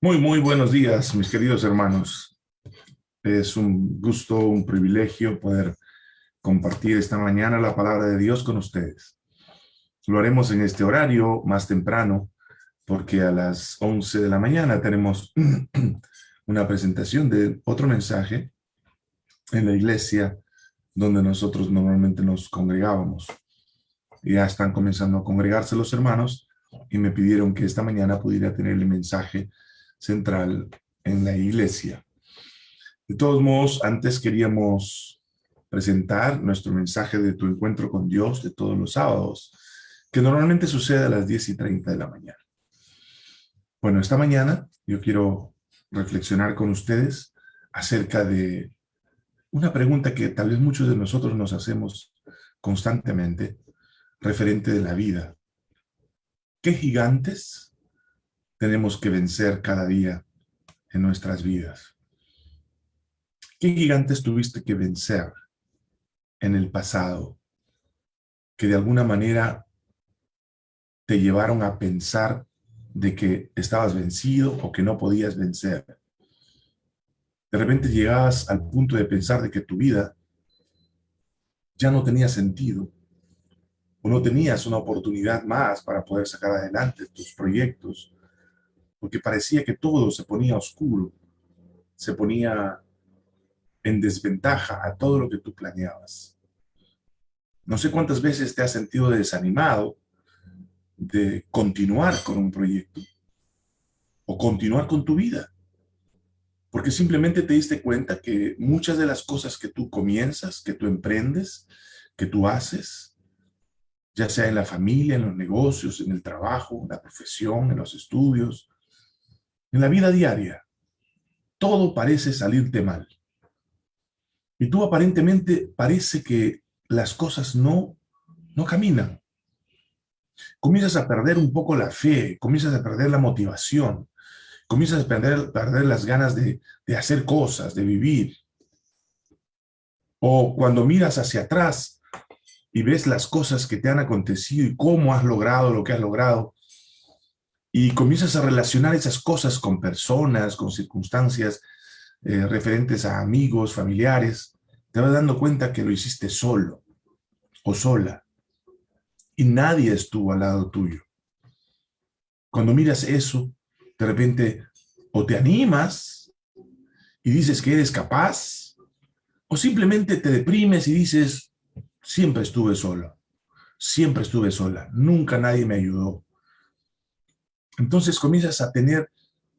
Muy, muy buenos días, mis queridos hermanos. Es un gusto, un privilegio poder compartir esta mañana la palabra de Dios con ustedes. Lo haremos en este horario más temprano, porque a las 11 de la mañana tenemos una presentación de otro mensaje en la iglesia donde nosotros normalmente nos congregábamos. Ya están comenzando a congregarse los hermanos y me pidieron que esta mañana pudiera tener el mensaje central en la iglesia. De todos modos, antes queríamos presentar nuestro mensaje de tu encuentro con Dios de todos los sábados, que normalmente sucede a las 10 y 30 de la mañana. Bueno, esta mañana yo quiero reflexionar con ustedes acerca de una pregunta que tal vez muchos de nosotros nos hacemos constantemente referente de la vida. ¿Qué gigantes tenemos que vencer cada día en nuestras vidas. ¿Qué gigantes tuviste que vencer en el pasado que de alguna manera te llevaron a pensar de que estabas vencido o que no podías vencer? De repente llegabas al punto de pensar de que tu vida ya no tenía sentido o no tenías una oportunidad más para poder sacar adelante tus proyectos, porque parecía que todo se ponía oscuro, se ponía en desventaja a todo lo que tú planeabas. No sé cuántas veces te has sentido desanimado de continuar con un proyecto o continuar con tu vida. Porque simplemente te diste cuenta que muchas de las cosas que tú comienzas, que tú emprendes, que tú haces, ya sea en la familia, en los negocios, en el trabajo, en la profesión, en los estudios, en la vida diaria, todo parece salirte mal. Y tú aparentemente parece que las cosas no, no caminan. Comienzas a perder un poco la fe, comienzas a perder la motivación, comienzas a perder, las ganas de, de hacer cosas, de vivir. O cuando miras hacia atrás y ves las cosas que te han acontecido y cómo has logrado lo que has logrado, y comienzas a relacionar esas cosas con personas, con circunstancias eh, referentes a amigos, familiares, te vas dando cuenta que lo hiciste solo o sola y nadie estuvo al lado tuyo. Cuando miras eso, de repente o te animas y dices que eres capaz, o simplemente te deprimes y dices, siempre estuve solo, siempre estuve sola, nunca nadie me ayudó, entonces comienzas a tener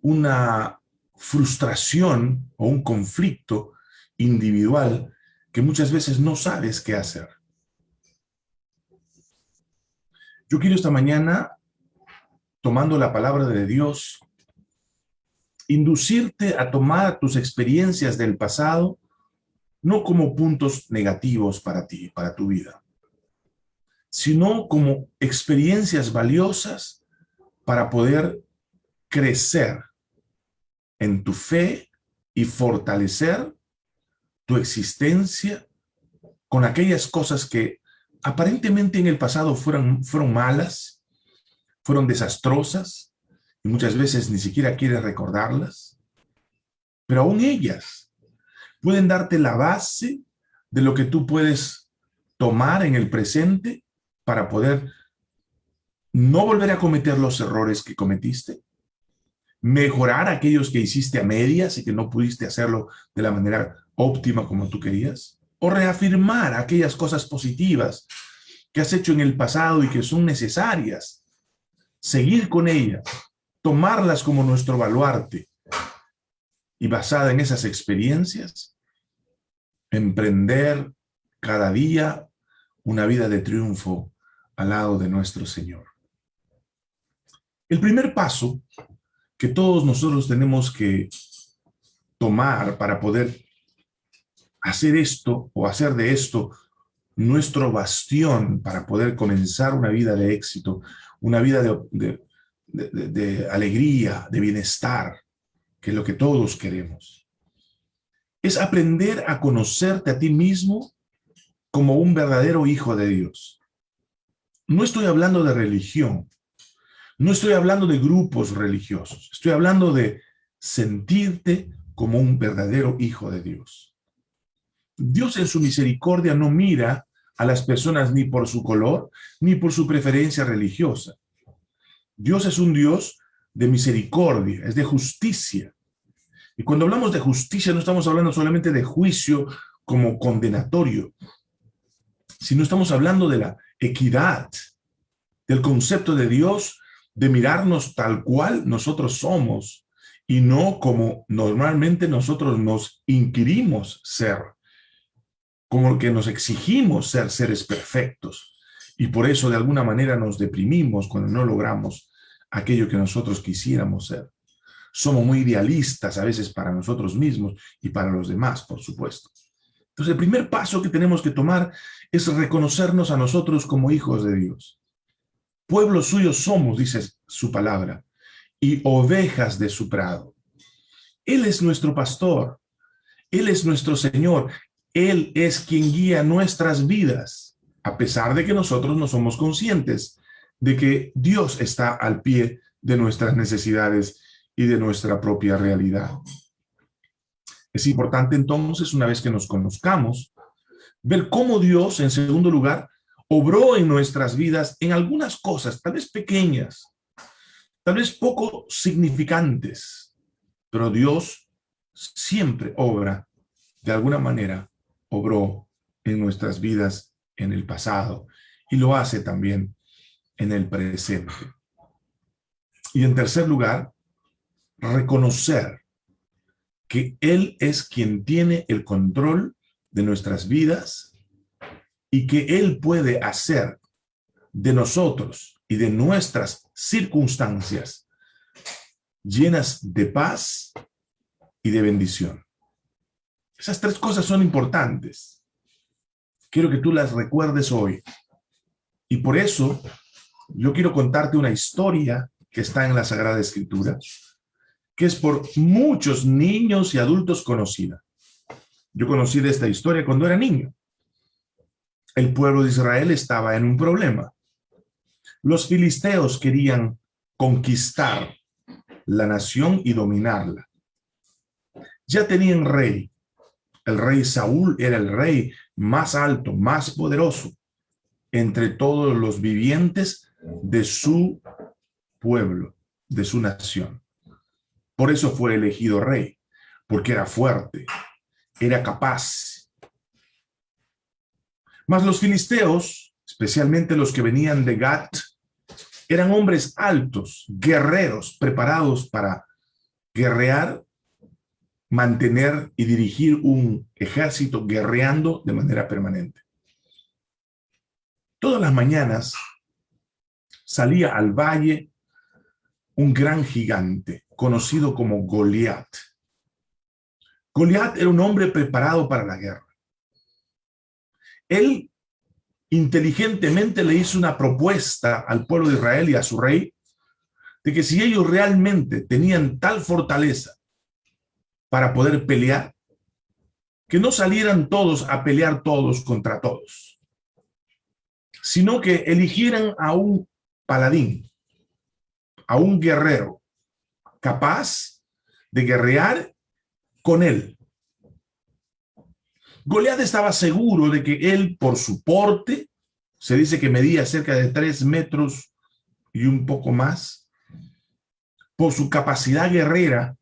una frustración o un conflicto individual que muchas veces no sabes qué hacer. Yo quiero esta mañana, tomando la palabra de Dios, inducirte a tomar tus experiencias del pasado no como puntos negativos para ti, para tu vida, sino como experiencias valiosas para poder crecer en tu fe y fortalecer tu existencia con aquellas cosas que aparentemente en el pasado fueron, fueron malas, fueron desastrosas, y muchas veces ni siquiera quieres recordarlas, pero aún ellas pueden darte la base de lo que tú puedes tomar en el presente para poder no volver a cometer los errores que cometiste, mejorar aquellos que hiciste a medias y que no pudiste hacerlo de la manera óptima como tú querías, o reafirmar aquellas cosas positivas que has hecho en el pasado y que son necesarias, seguir con ellas, tomarlas como nuestro baluarte y basada en esas experiencias, emprender cada día una vida de triunfo al lado de nuestro Señor. El primer paso que todos nosotros tenemos que tomar para poder hacer esto o hacer de esto nuestro bastión para poder comenzar una vida de éxito, una vida de, alegría, de bienestar, que es lo que todos queremos. Es aprender a conocerte a ti mismo como un verdadero hijo de Dios. No estoy hablando de religión, no estoy hablando de grupos religiosos, estoy hablando de sentirte como un verdadero hijo de Dios. Dios en su misericordia no mira a las personas ni por su color, ni por su preferencia religiosa. Dios es un Dios de misericordia, es de justicia. Y cuando hablamos de justicia no estamos hablando solamente de juicio como condenatorio, sino estamos hablando de la equidad, del concepto de Dios de mirarnos tal cual nosotros somos y no como normalmente nosotros nos inquirimos ser, como que nos exigimos ser seres perfectos. Y por eso de alguna manera nos deprimimos cuando no logramos aquello que nosotros quisiéramos ser. Somos muy idealistas a veces para nosotros mismos y para los demás, por supuesto. Entonces el primer paso que tenemos que tomar es reconocernos a nosotros como hijos de Dios. Pueblo suyo somos, dice su palabra y ovejas de su prado. Él es nuestro pastor, Él es nuestro Señor, Él es quien guía nuestras vidas, a pesar de que nosotros no somos conscientes de que Dios está al pie de nuestras necesidades y de nuestra propia realidad. Es importante entonces, una vez que nos conozcamos, ver cómo Dios, en segundo lugar, obró en nuestras vidas en algunas cosas, tal vez pequeñas, tal vez poco significantes, pero Dios siempre obra, de alguna manera, obró en nuestras vidas en el pasado y lo hace también en el presente. Y en tercer lugar, reconocer que Él es quien tiene el control de nuestras vidas y que Él puede hacer de nosotros y de nuestras circunstancias llenas de paz y de bendición. Esas tres cosas son importantes. Quiero que tú las recuerdes hoy. Y por eso yo quiero contarte una historia que está en la Sagrada Escritura, que es por muchos niños y adultos conocida. Yo conocí de esta historia cuando era niño. El pueblo de Israel estaba en un problema. Los filisteos querían conquistar la nación y dominarla. Ya tenían rey. El rey Saúl era el rey más alto, más poderoso entre todos los vivientes de su pueblo, de su nación. Por eso fue elegido rey, porque era fuerte, era capaz. Mas los filisteos, especialmente los que venían de Gat, eran hombres altos, guerreros, preparados para guerrear, mantener y dirigir un ejército guerreando de manera permanente. Todas las mañanas salía al valle un gran gigante, conocido como Goliat. Goliat era un hombre preparado para la guerra. Él inteligentemente le hizo una propuesta al pueblo de Israel y a su rey de que si ellos realmente tenían tal fortaleza para poder pelear, que no salieran todos a pelear todos contra todos, sino que eligieran a un paladín, a un guerrero capaz de guerrear con él, Goliat estaba seguro de que él, por su porte, se dice que medía cerca de tres metros y un poco más, por su capacidad guerrera,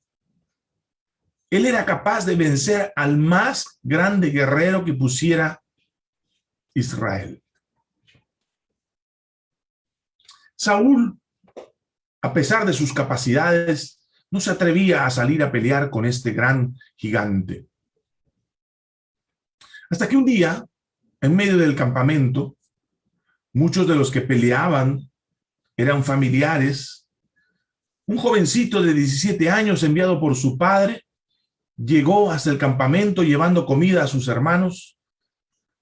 él era capaz de vencer al más grande guerrero que pusiera Israel. Saúl, a pesar de sus capacidades, no se atrevía a salir a pelear con este gran gigante. Hasta que un día, en medio del campamento, muchos de los que peleaban eran familiares. Un jovencito de 17 años enviado por su padre llegó hasta el campamento llevando comida a sus hermanos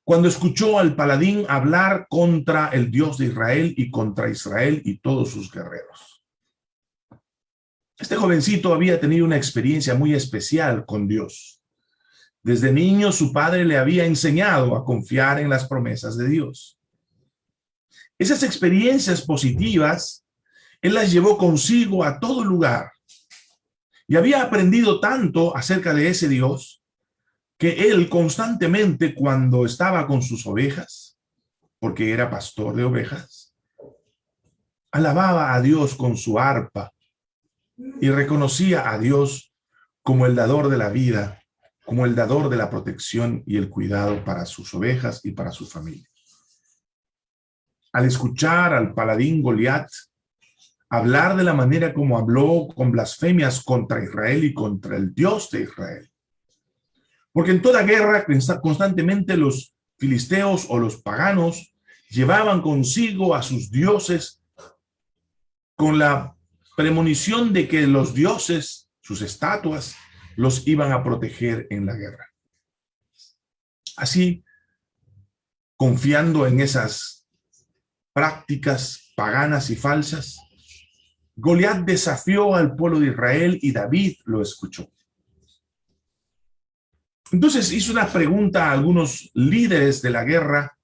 cuando escuchó al paladín hablar contra el Dios de Israel y contra Israel y todos sus guerreros. Este jovencito había tenido una experiencia muy especial con Dios. Desde niño su padre le había enseñado a confiar en las promesas de Dios. Esas experiencias positivas, él las llevó consigo a todo lugar. Y había aprendido tanto acerca de ese Dios que él constantemente cuando estaba con sus ovejas, porque era pastor de ovejas, alababa a Dios con su arpa y reconocía a Dios como el dador de la vida, como el dador de la protección y el cuidado para sus ovejas y para su familia. Al escuchar al paladín Goliat hablar de la manera como habló con blasfemias contra Israel y contra el Dios de Israel, porque en toda guerra constantemente los filisteos o los paganos llevaban consigo a sus dioses con la premonición de que los dioses, sus estatuas, los iban a proteger en la guerra. Así, confiando en esas prácticas paganas y falsas, Goliat desafió al pueblo de Israel y David lo escuchó. Entonces hizo una pregunta a algunos líderes de la guerra,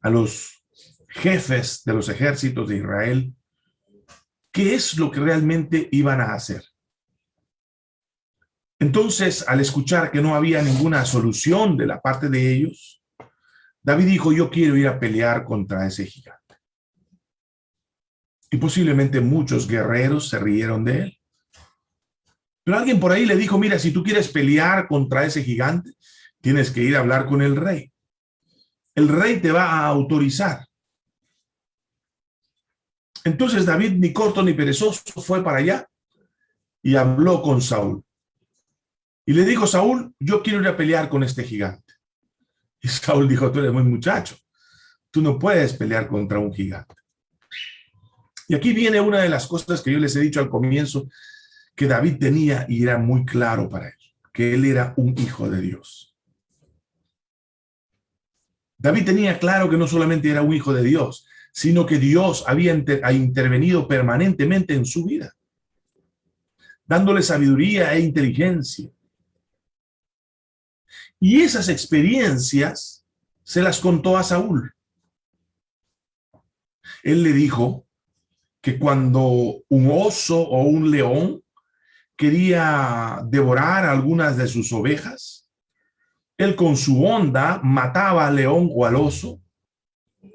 a los jefes de los ejércitos de Israel, ¿qué es lo que realmente iban a hacer? Entonces, al escuchar que no había ninguna solución de la parte de ellos, David dijo, yo quiero ir a pelear contra ese gigante. Y posiblemente muchos guerreros se rieron de él. Pero alguien por ahí le dijo, mira, si tú quieres pelear contra ese gigante, tienes que ir a hablar con el rey. El rey te va a autorizar. Entonces David, ni corto ni perezoso, fue para allá y habló con Saúl. Y le dijo, Saúl, yo quiero ir a pelear con este gigante. Y Saúl dijo, tú eres muy muchacho. Tú no puedes pelear contra un gigante. Y aquí viene una de las cosas que yo les he dicho al comienzo que David tenía y era muy claro para él, que él era un hijo de Dios. David tenía claro que no solamente era un hijo de Dios, sino que Dios había intervenido permanentemente en su vida, dándole sabiduría e inteligencia. Y esas experiencias se las contó a Saúl. Él le dijo que cuando un oso o un león quería devorar algunas de sus ovejas, él con su onda mataba al león o al oso,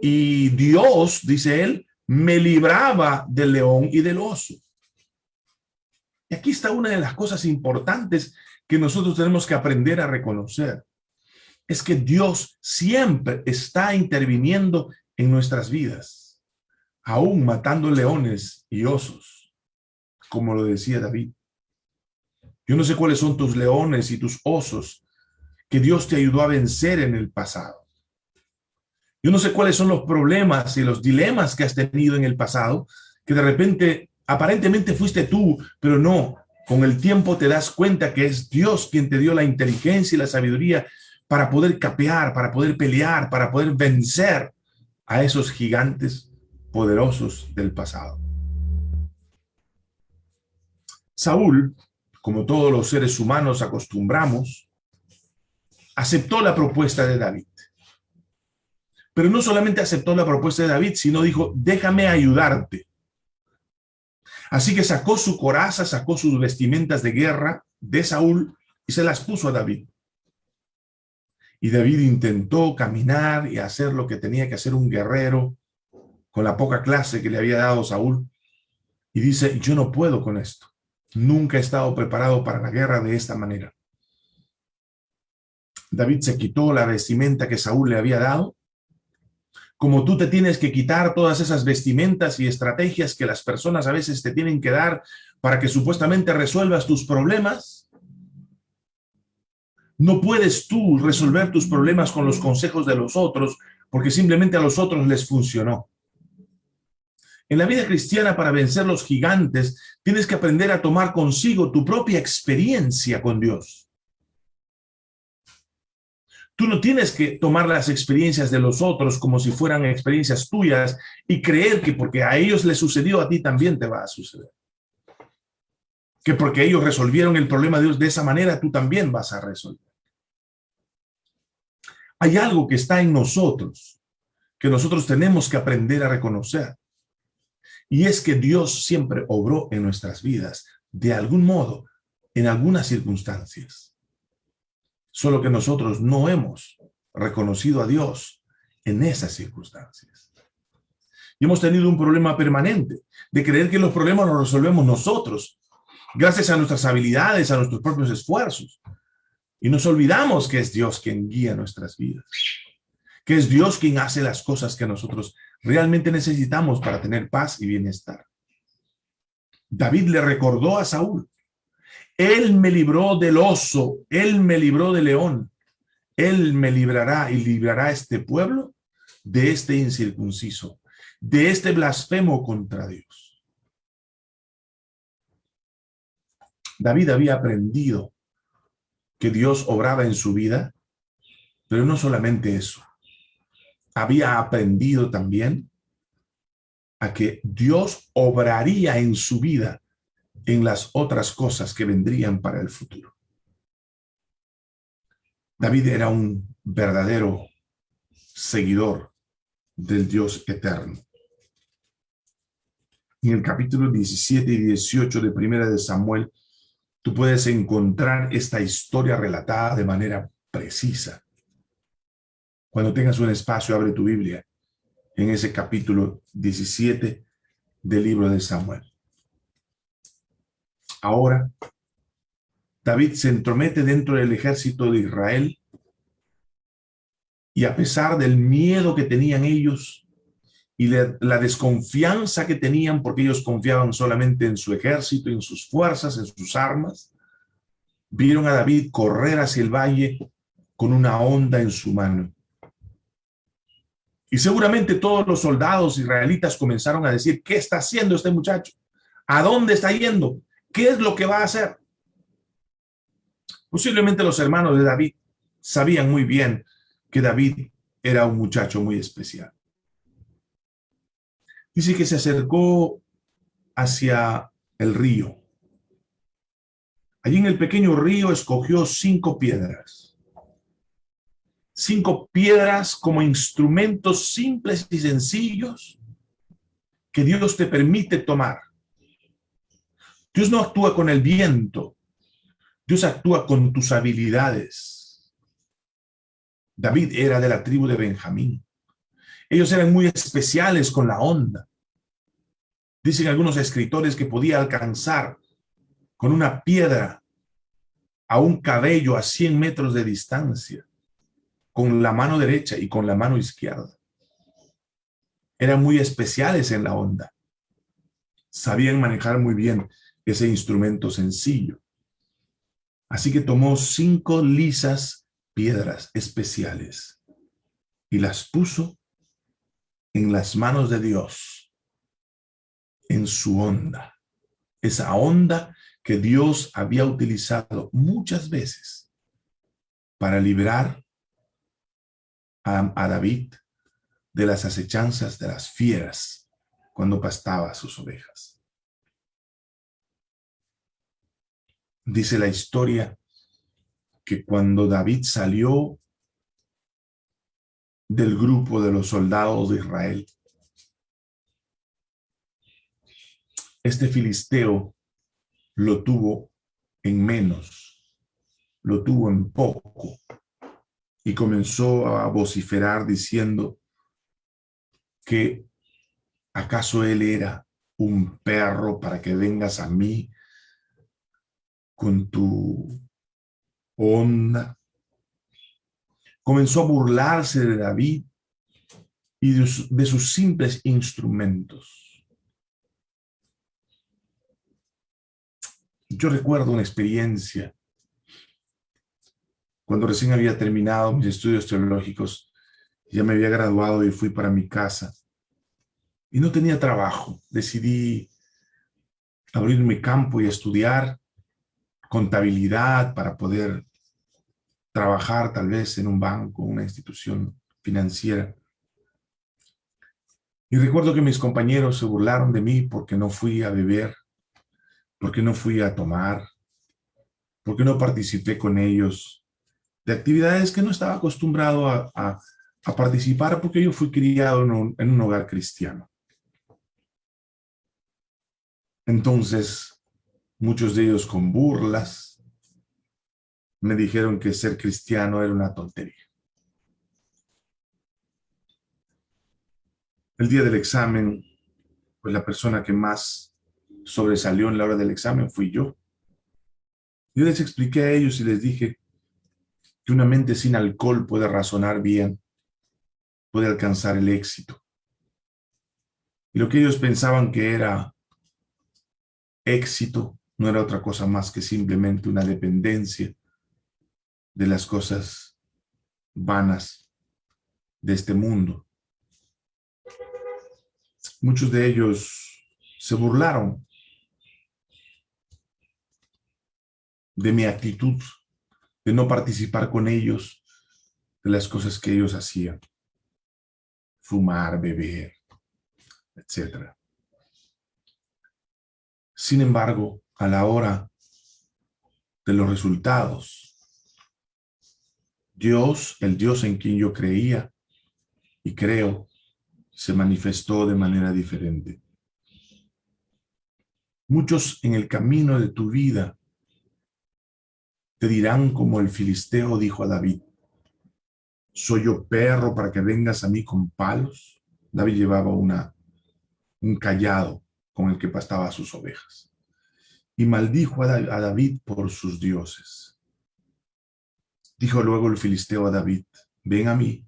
y Dios, dice él, me libraba del león y del oso. Y aquí está una de las cosas importantes que nosotros tenemos que aprender a reconocer. Es que Dios siempre está interviniendo en nuestras vidas, aún matando leones y osos, como lo decía David. Yo no sé cuáles son tus leones y tus osos que Dios te ayudó a vencer en el pasado. Yo no sé cuáles son los problemas y los dilemas que has tenido en el pasado, que de repente, aparentemente fuiste tú, pero no. Con el tiempo te das cuenta que es Dios quien te dio la inteligencia y la sabiduría para poder capear, para poder pelear, para poder vencer a esos gigantes poderosos del pasado. Saúl como todos los seres humanos acostumbramos, aceptó la propuesta de David. Pero no solamente aceptó la propuesta de David, sino dijo, déjame ayudarte. Así que sacó su coraza, sacó sus vestimentas de guerra de Saúl y se las puso a David. Y David intentó caminar y hacer lo que tenía que hacer un guerrero con la poca clase que le había dado Saúl. Y dice, yo no puedo con esto. Nunca he estado preparado para la guerra de esta manera. David se quitó la vestimenta que Saúl le había dado. Como tú te tienes que quitar todas esas vestimentas y estrategias que las personas a veces te tienen que dar para que supuestamente resuelvas tus problemas, no puedes tú resolver tus problemas con los consejos de los otros porque simplemente a los otros les funcionó. En la vida cristiana, para vencer los gigantes, tienes que aprender a tomar consigo tu propia experiencia con Dios. Tú no tienes que tomar las experiencias de los otros como si fueran experiencias tuyas y creer que porque a ellos les sucedió, a ti también te va a suceder. Que porque ellos resolvieron el problema de Dios de esa manera, tú también vas a resolver. Hay algo que está en nosotros, que nosotros tenemos que aprender a reconocer. Y es que Dios siempre obró en nuestras vidas, de algún modo, en algunas circunstancias. Solo que nosotros no hemos reconocido a Dios en esas circunstancias. Y hemos tenido un problema permanente de creer que los problemas los resolvemos nosotros, gracias a nuestras habilidades, a nuestros propios esfuerzos. Y nos olvidamos que es Dios quien guía nuestras vidas, que es Dios quien hace las cosas que nosotros realmente necesitamos para tener paz y bienestar. David le recordó a Saúl, él me libró del oso, él me libró del león, él me librará y librará este pueblo de este incircunciso, de este blasfemo contra Dios. David había aprendido que Dios obraba en su vida, pero no solamente eso. Había aprendido también a que Dios obraría en su vida en las otras cosas que vendrían para el futuro. David era un verdadero seguidor del Dios eterno. En el capítulo 17 y 18 de Primera de Samuel, tú puedes encontrar esta historia relatada de manera precisa. Cuando tengas un espacio, abre tu Biblia en ese capítulo 17 del libro de Samuel. Ahora, David se entromete dentro del ejército de Israel y a pesar del miedo que tenían ellos y la, desconfianza que tenían porque ellos confiaban solamente en su ejército, en sus fuerzas, en sus armas, vieron a David correr hacia el valle con una onda en su mano. Y seguramente todos los soldados israelitas comenzaron a decir, ¿qué está haciendo este muchacho? ¿A dónde está yendo? ¿Qué es lo que va a hacer? Posiblemente los hermanos de David sabían muy bien que David era un muchacho muy especial. Dice que se acercó hacia el río. Allí en el pequeño río escogió cinco piedras. Cinco piedras como instrumentos simples y sencillos que Dios te permite tomar Dios no actúa con el viento. Dios actúa con tus habilidades. David era de la tribu de Benjamín. Ellos eran muy especiales con la onda. Dicen algunos escritores que podía alcanzar con una piedra a un cabello a 100 metros de distancia, con la mano derecha y con la mano izquierda. Eran muy especiales en la onda. Sabían manejar muy bien ese instrumento sencillo. Así que tomó cinco lisas piedras especiales y las puso en las manos de Dios, en su onda. Esa onda que Dios había utilizado muchas veces para librar a, a David de las acechanzas de las fieras cuando pastaba sus ovejas. Dice la historia que cuando David salió del grupo de los soldados de Israel, este filisteo lo tuvo en menos, lo tuvo en poco, y comenzó a vociferar diciendo que acaso él era un perro para que vengas a mí con tu onda. Comenzó a burlarse de David y de, sus simples instrumentos. Yo recuerdo una experiencia cuando recién había terminado mis estudios teológicos, ya me había graduado y fui para mi casa. Y no tenía trabajo. Decidí abrir mi campo y estudiar contabilidad para poder trabajar tal vez en un banco, una institución financiera. Y recuerdo que mis compañeros se burlaron de mí porque no fui a beber, porque no fui a tomar, porque no participé con ellos de actividades que no estaba acostumbrado a, participar porque yo fui criado en un hogar cristiano. Entonces, muchos de ellos con burlas, me dijeron que ser cristiano era una tontería. El día del examen, pues la persona que más sobresalió en la hora del examen fui yo. Yo les expliqué a ellos y les dije que una mente sin alcohol puede razonar bien, puede alcanzar el éxito. Y lo que ellos pensaban que era éxito no era otra cosa más que simplemente una dependencia de las cosas vanas de este mundo. Muchos de ellos se burlaron de mi actitud, de no participar con ellos de las cosas que ellos hacían. Fumar, beber, etc. Sin embargo, a la hora de los resultados, Dios, el Dios en quien yo creía y creo, se manifestó de manera diferente. Muchos en el camino de tu vida te dirán como el filisteo dijo a David, ¿soy yo perro para que vengas a mí con palos? David llevaba una, un callado con el que pastaba sus ovejas. Y maldijo a David por sus dioses. Dijo luego el filisteo a David, ven a mí,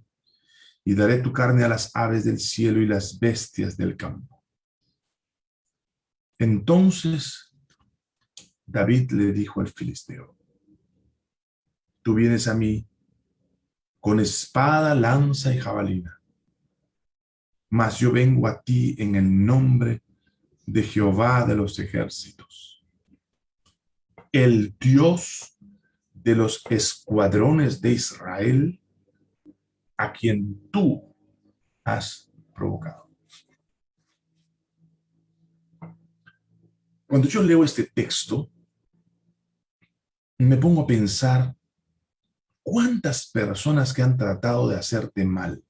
y daré tu carne a las aves del cielo y las bestias del campo. Entonces David le dijo al filisteo, tú vienes a mí con espada, lanza y jabalina. Mas yo vengo a ti en el nombre de Jehová de los ejércitos, el Dios de los escuadrones de Israel, a quien tú has provocado. Cuando yo leo este texto, me pongo a pensar ¿Cuántas personas que han tratado de hacerte mal?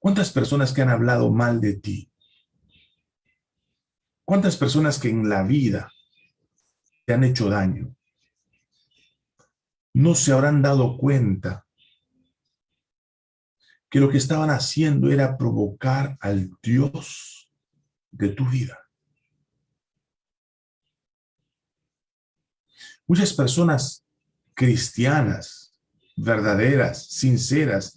¿Cuántas personas que han hablado mal de ti? ¿Cuántas personas que en la vida te han hecho daño? No se habrán dado cuenta que lo que estaban haciendo era provocar al Dios de tu vida. Muchas personas cristianas, verdaderas, sinceras,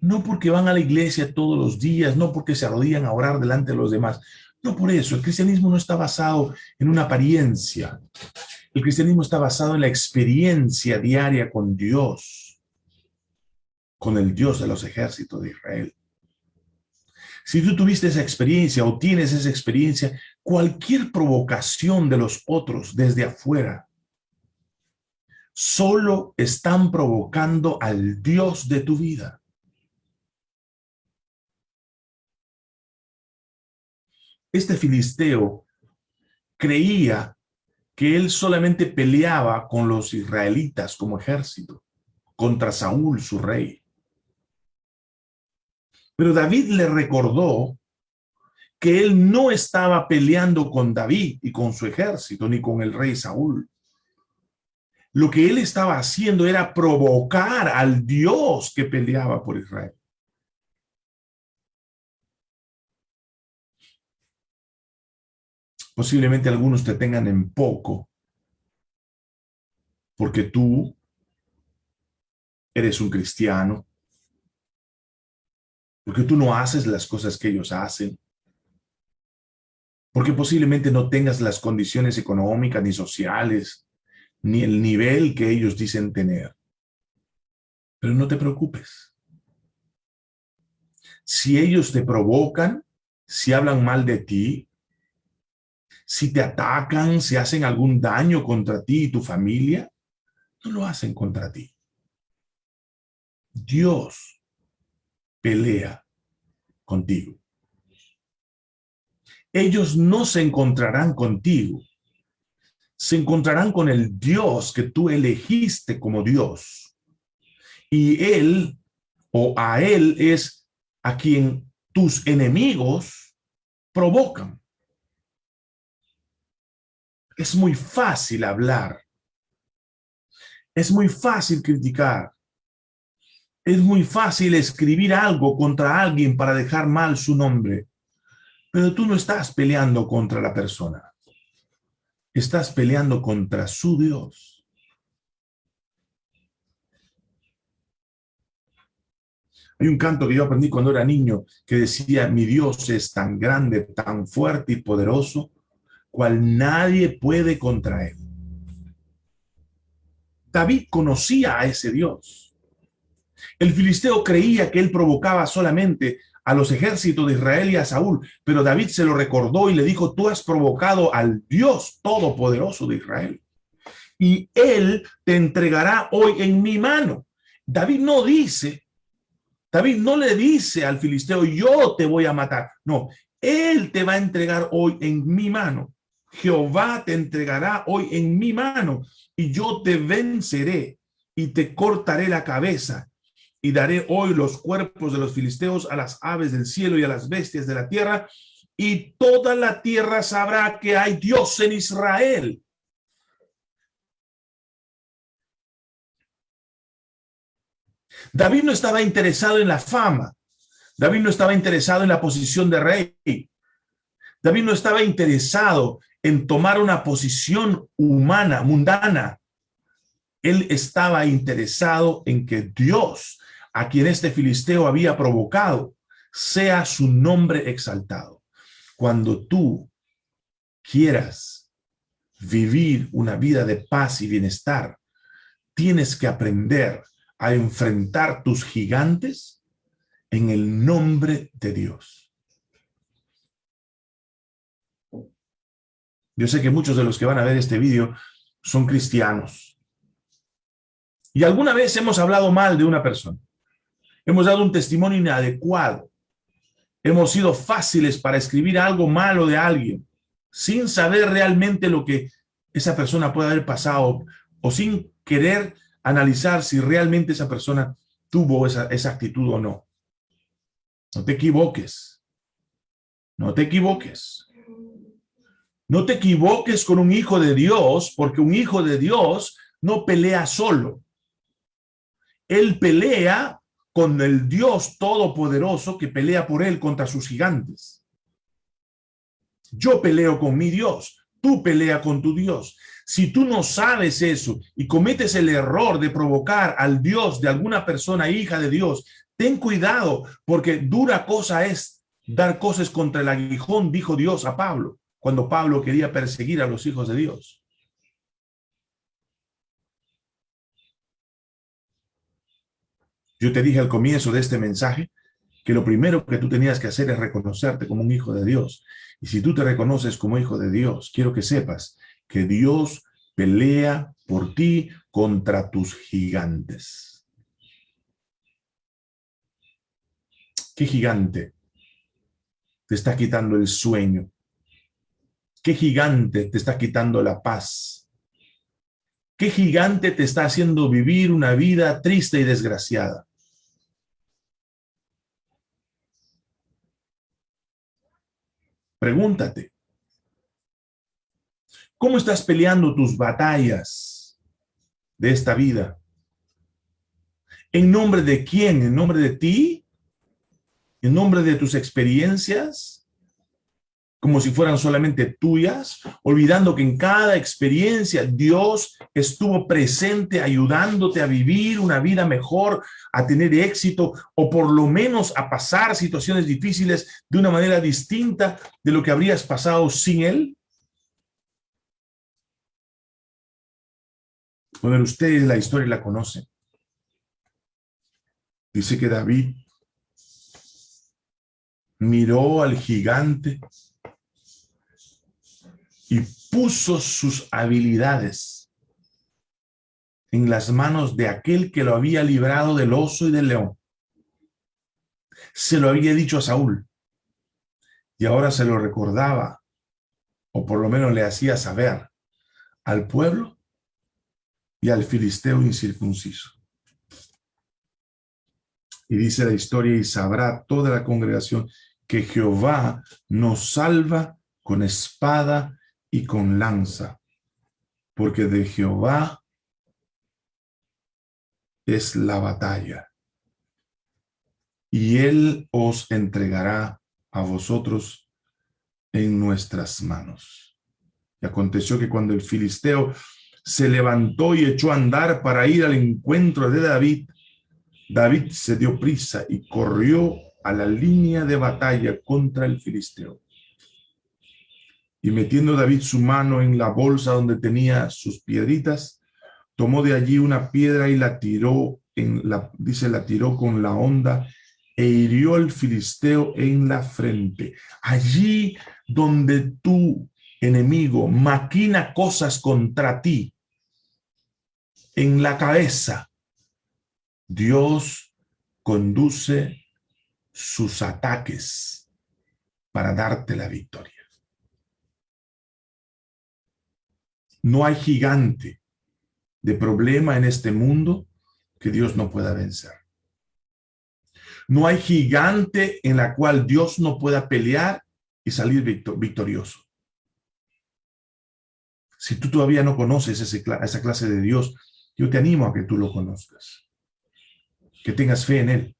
no porque van a la iglesia todos los días, no porque se arrodillan a orar delante de los demás, no por eso, el cristianismo no está basado en una apariencia, el cristianismo está basado en la experiencia diaria con Dios, con el Dios de los ejércitos de Israel. Si tú tuviste esa experiencia o tienes esa experiencia, cualquier provocación de los otros desde afuera solo están provocando al Dios de tu vida. Este filisteo creía que él solamente peleaba con los israelitas como ejército, contra Saúl, su rey. Pero David le recordó que él no estaba peleando con David y con su ejército, ni con el rey Saúl. Lo que él estaba haciendo era provocar al Dios que peleaba por Israel. Posiblemente algunos te tengan en poco, porque tú eres un cristiano, porque tú no haces las cosas que ellos hacen, porque posiblemente no tengas las condiciones económicas ni sociales ni el nivel que ellos dicen tener. Pero no te preocupes. Si ellos te provocan, si hablan mal de ti, si te atacan, si hacen algún daño contra ti y tu familia, no lo hacen contra ti. Dios pelea contigo. Ellos no se encontrarán contigo se encontrarán con el Dios que tú elegiste como Dios. Y Él o a Él es a quien tus enemigos provocan. Es muy fácil hablar. Es muy fácil criticar. Es muy fácil escribir algo contra alguien para dejar mal su nombre. Pero tú no estás peleando contra la persona. Estás peleando contra su Dios. Hay un canto que yo aprendí cuando era niño que decía, mi Dios es tan grande, tan fuerte y poderoso, cual nadie puede contra él. David conocía a ese Dios. El filisteo creía que él provocaba solamente a los ejércitos de Israel y a Saúl, pero David se lo recordó y le dijo, tú has provocado al Dios todopoderoso de Israel. Y él te entregará hoy en mi mano. David no dice, David no le dice al filisteo, yo te voy a matar. No, él te va a entregar hoy en mi mano. Jehová te entregará hoy en mi mano y yo te venceré y te cortaré la cabeza y daré hoy los cuerpos de los filisteos a las aves del cielo y a las bestias de la tierra y toda la tierra sabrá que hay Dios en Israel. David no estaba interesado en la fama. David no estaba interesado en la posición de rey. David no estaba interesado en tomar una posición humana, mundana. Él estaba interesado en que Dios, a quien este filisteo había provocado, sea su nombre exaltado. Cuando tú quieras vivir una vida de paz y bienestar, tienes que aprender a enfrentar tus gigantes en el nombre de Dios. Yo sé que muchos de los que van a ver este vídeo son cristianos. Y alguna vez hemos hablado mal de una persona. Hemos dado un testimonio inadecuado. Hemos sido fáciles para escribir algo malo de alguien, sin saber realmente lo que esa persona puede haber pasado o sin querer analizar si realmente esa persona tuvo esa, esa actitud o no. No te equivoques. No te equivoques. No te equivoques con un hijo de Dios, porque un hijo de Dios no pelea solo. Él pelea con el Dios todopoderoso que pelea por él contra sus gigantes. Yo peleo con mi Dios, tú pelea con tu Dios. Si tú no sabes eso y cometes el error de provocar al Dios de alguna persona, hija de Dios, ten cuidado, porque dura cosa es dar cosas contra el aguijón, dijo Dios a Pablo cuando Pablo quería perseguir a los hijos de Dios. Yo te dije al comienzo de este mensaje que lo primero que tú tenías que hacer es reconocerte como un hijo de Dios. Y si tú te reconoces como hijo de Dios, quiero que sepas que Dios pelea por ti contra tus gigantes. ¿Qué gigante te está quitando el sueño? ¿Qué gigante te está quitando la paz? ¿Qué gigante te está haciendo vivir una vida triste y desgraciada? Pregúntate. ¿Cómo estás peleando tus batallas de esta vida? ¿En nombre de quién? ¿En nombre de ti? ¿En nombre de tus experiencias? Como si fueran solamente tuyas, olvidando que en cada experiencia Dios estuvo presente ayudándote a vivir una vida mejor, a tener éxito o por lo menos a pasar situaciones difíciles de una manera distinta de lo que habrías pasado sin Él? Bueno, ustedes la historia la conocen. Dice que David miró al gigante y puso sus habilidades en las manos de aquel que lo había librado del oso y del león. Se lo había dicho a Saúl y ahora se lo recordaba, o por lo menos le hacía saber al pueblo y al filisteo incircunciso. Y dice la historia, y sabrá toda la congregación que Jehová nos salva con espada y con lanza, porque de Jehová es la batalla, y él os entregará a vosotros en nuestras manos. Y aconteció que cuando el filisteo se levantó y echó a andar para ir al encuentro de David, David se dio prisa y corrió a la línea de batalla contra el filisteo. Y metiendo David su mano en la bolsa donde tenía sus piedritas, tomó de allí una piedra y la tiró, en la, dice, la tiró con la onda e hirió al filisteo en la frente. Allí donde tu enemigo maquina cosas contra ti, en la cabeza, Dios conduce sus ataques para darte la victoria. No hay gigante de problema en este mundo que Dios no pueda vencer. No hay gigante en la cual Dios no pueda pelear y salir victorioso. Si tú todavía no conoces esa clase de Dios, yo te animo a que tú lo conozcas. Que tengas fe en Él.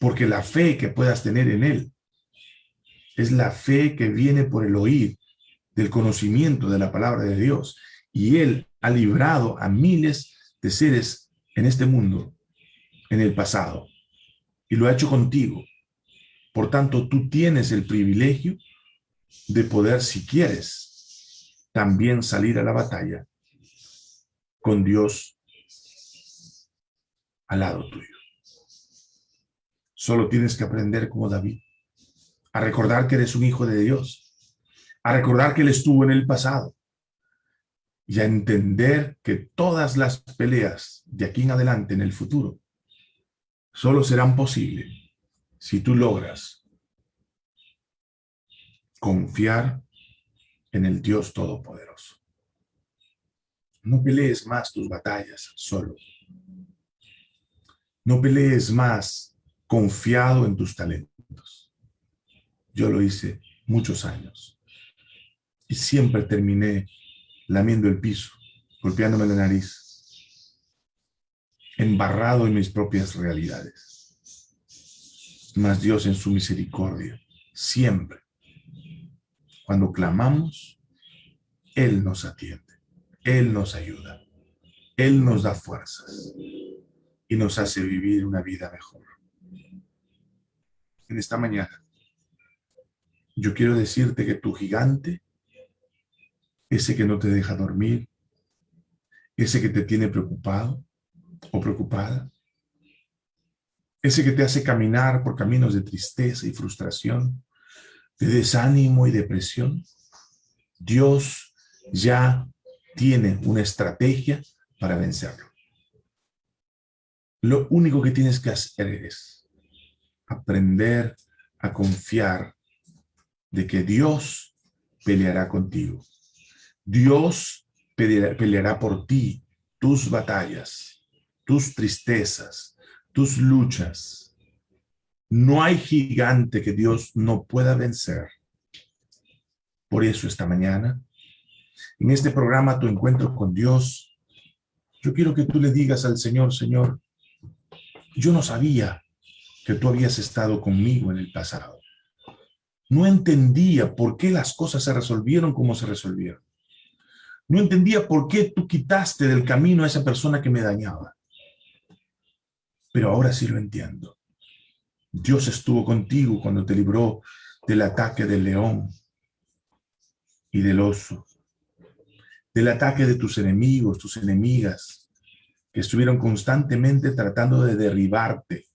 Porque la fe que puedas tener en Él es la fe que viene por el oír del conocimiento de la palabra de Dios. Y Él ha librado a miles de seres en este mundo en el pasado y lo ha hecho contigo. Por tanto, tú tienes el privilegio de poder, si quieres, también salir a la batalla con Dios al lado tuyo. Solo tienes que aprender como David, a recordar que eres un hijo de Dios, a recordar que Él estuvo en el pasado y a entender que todas las peleas de aquí en adelante, en el futuro, solo serán posibles si tú logras confiar en el Dios Todopoderoso. No pelees más tus batallas solo. No pelees más confiado en tus talentos. Yo lo hice muchos años. Y siempre terminé lamiendo el piso, golpeándome la nariz, embarrado en mis propias realidades. Mas Dios en su misericordia, siempre, cuando clamamos, Él nos atiende, Él nos ayuda, Él nos da fuerzas y nos hace vivir una vida mejor. En esta mañana, yo quiero decirte que tu gigante, ese que no te deja dormir, ese que te tiene preocupado, o preocupada. Ese que te hace caminar por caminos de tristeza y frustración, de desánimo y depresión. Dios ya tiene una estrategia para vencerlo. Lo único que tienes que hacer es aprender a confiar de que Dios peleará contigo. Dios peleará, por ti tus batallas tus tristezas, tus luchas. No hay gigante que Dios no pueda vencer. Por eso esta mañana, en este programa Tu Encuentro con Dios, yo quiero que tú le digas al Señor, Señor, yo no sabía que tú habías estado conmigo en el pasado. No entendía por qué las cosas se resolvieron como se resolvieron. No entendía por qué tú quitaste del camino a esa persona que me dañaba pero ahora sí lo entiendo. Dios estuvo contigo cuando te libró del ataque del león y del oso, del ataque de tus enemigos, tus enemigas, que estuvieron constantemente tratando de derribarte.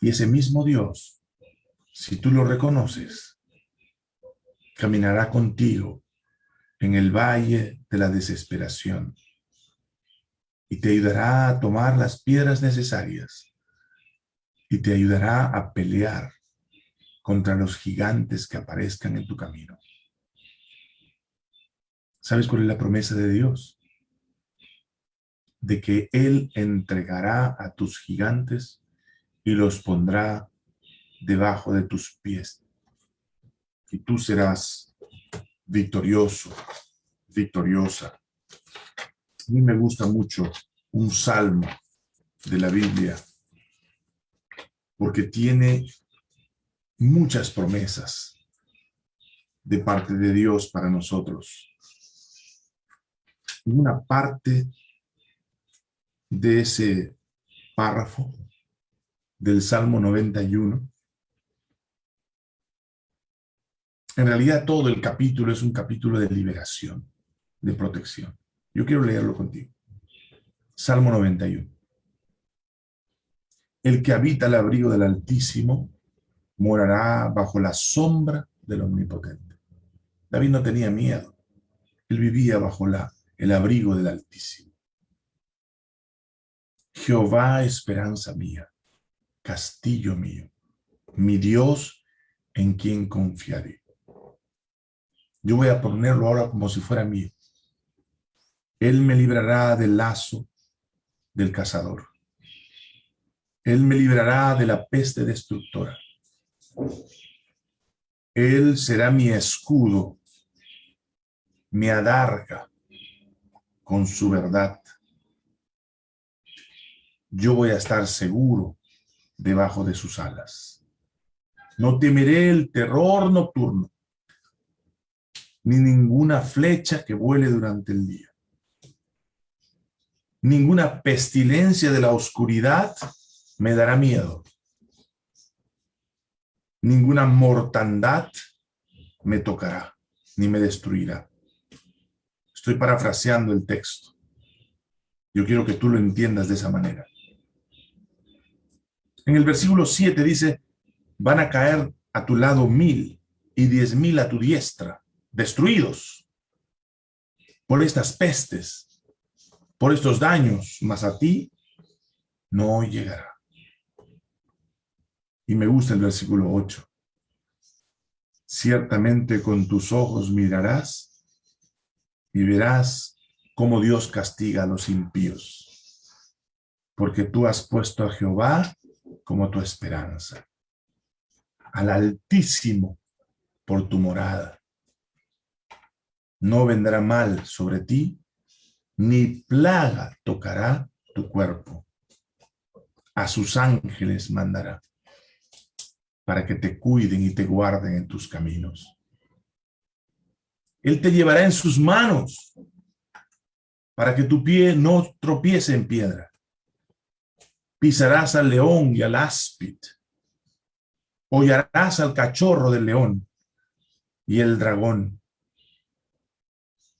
Y ese mismo Dios, si tú lo reconoces, caminará contigo en el valle de la desesperación y te ayudará a tomar las piedras necesarias y te ayudará a pelear contra los gigantes que aparezcan en tu camino. ¿Sabes cuál es la promesa de Dios? De que Él entregará a tus gigantes y los pondrá debajo de tus pies. Y tú serás victorioso, victoriosa. A mí me gusta mucho un salmo de la Biblia porque tiene muchas promesas de parte de Dios para nosotros. Una parte de ese párrafo del Salmo 91, en realidad todo el capítulo es un capítulo de liberación, de protección. Yo quiero leerlo contigo. Salmo 91. El que habita el abrigo del Altísimo morará bajo la sombra del Omnipotente. David no tenía miedo. Él vivía bajo la, el abrigo del Altísimo. Jehová, esperanza mía, castillo mío, mi Dios en quien confiaré. Yo voy a ponerlo ahora como si fuera mío. Él me librará del lazo del cazador. Él me librará de la peste destructora. Él será mi escudo, mi adarga con su verdad. Yo voy a estar seguro debajo de sus alas. No temeré el terror nocturno, ni ninguna flecha que vuele durante el día. Ninguna pestilencia de la oscuridad me dará miedo. Ninguna mortandad me tocará, ni me destruirá. Estoy parafraseando el texto. Yo quiero que tú lo entiendas de esa manera. En el versículo 7 dice, van a caer a tu lado mil y diez mil a tu diestra, destruidos por estas pestes, por estos daños, mas a ti no llegará. Y me gusta el versículo 8. Ciertamente con tus ojos mirarás y verás cómo Dios castiga a los impíos. Porque tú has puesto a Jehová como tu esperanza. Al Altísimo por tu morada. No vendrá mal sobre ti, ni plaga tocará tu cuerpo. A sus ángeles mandará, para que te cuiden y te guarden en tus caminos. Él te llevará en sus manos, para que tu pie no tropiece en piedra. Pisarás al león y al áspid. Hollarás al cachorro del león y el dragón.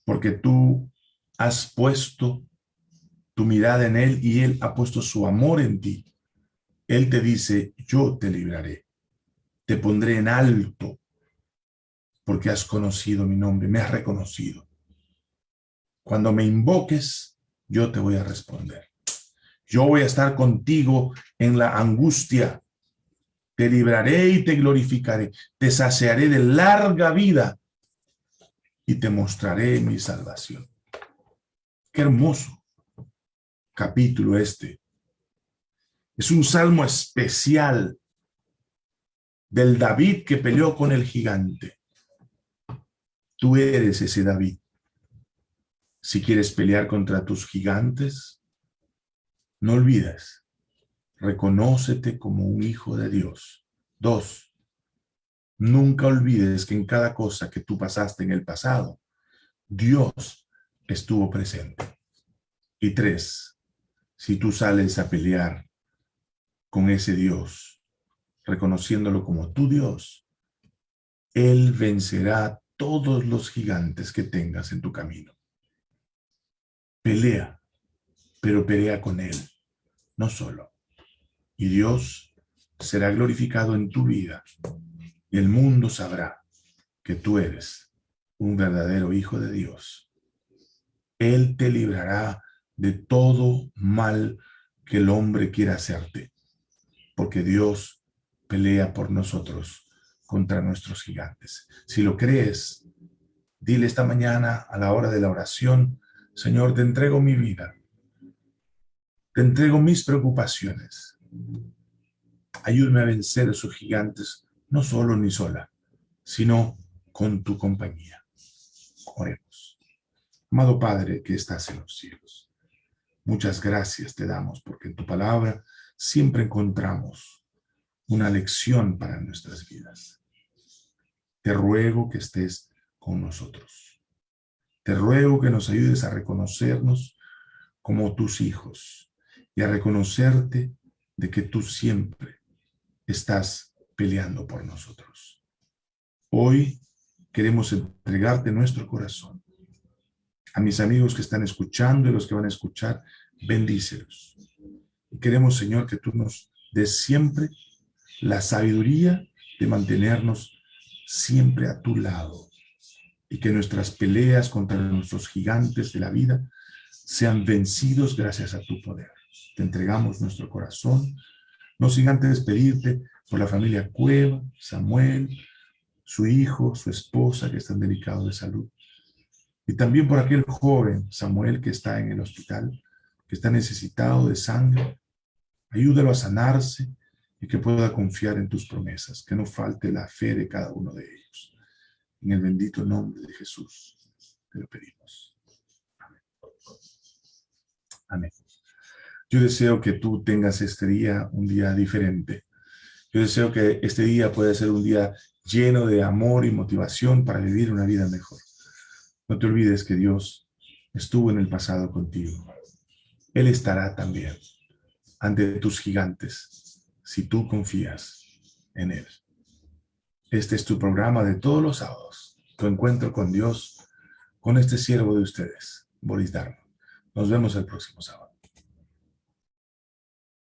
Porque tú has puesto tu mirada en él y él ha puesto su amor en ti. Él te dice, yo te libraré. Te pondré en alto porque has conocido mi nombre, me has reconocido. Cuando me invoques, yo te voy a responder. Yo voy a estar contigo en la angustia. Te libraré y te glorificaré. Te saciaré de larga vida y te mostraré mi salvación. Qué hermoso capítulo este. Es un salmo especial del David que peleó con el gigante. Tú eres ese David. Si quieres pelear contra tus gigantes, no olvides, reconócete como un hijo de Dios. Dos, nunca olvides que en cada cosa que tú pasaste en el pasado, Dios estuvo presente. Y tres, si tú sales a pelear con ese Dios, reconociéndolo como tu Dios, Él vencerá todos los gigantes que tengas en tu camino. Pelea pero pelea con Él, no solo. Y Dios será glorificado en tu vida el mundo sabrá que tú eres un verdadero hijo de Dios. Él te librará de todo mal que el hombre quiera hacerte, porque Dios pelea por nosotros contra nuestros gigantes. Si lo crees, dile esta mañana a la hora de la oración, Señor, te entrego mi vida te entrego mis preocupaciones. Ayúdame a vencer a esos gigantes, no solo ni sola, sino con tu compañía. Oremos. Amado Padre que estás en los cielos, muchas gracias te damos porque en tu palabra siempre encontramos una lección para nuestras vidas. Te ruego que estés con nosotros. Te ruego que nos ayudes a reconocernos como tus hijos y a reconocerte de que tú siempre estás peleando por nosotros. Hoy queremos entregarte nuestro corazón. A mis amigos que están escuchando y los que van a escuchar, bendícelos. Y queremos, Señor, que tú nos des siempre la sabiduría de mantenernos siempre a tu lado y que nuestras peleas contra nuestros gigantes de la vida sean vencidos gracias a tu poder. Te entregamos nuestro corazón, no sin antes pedirte por la familia Cueva, Samuel, su hijo, su esposa que están delicados de salud. Y también por aquel joven, Samuel, que está en el hospital, que está necesitado de sangre. Ayúdalo a sanarse y que pueda confiar en tus promesas, que no falte la fe de cada uno de ellos. En el bendito nombre de Jesús te lo pedimos. Amén. Amén. Yo deseo que tú tengas este día un día diferente. Yo deseo que este día pueda ser un día lleno de amor y motivación para vivir una vida mejor. No te olvides que Dios estuvo en el pasado contigo. Él estará también ante tus gigantes si tú confías en Él. Este es tu programa de todos los sábados, tu encuentro con Dios, con este siervo de ustedes, Boris Dharma. Nos vemos el próximo sábado.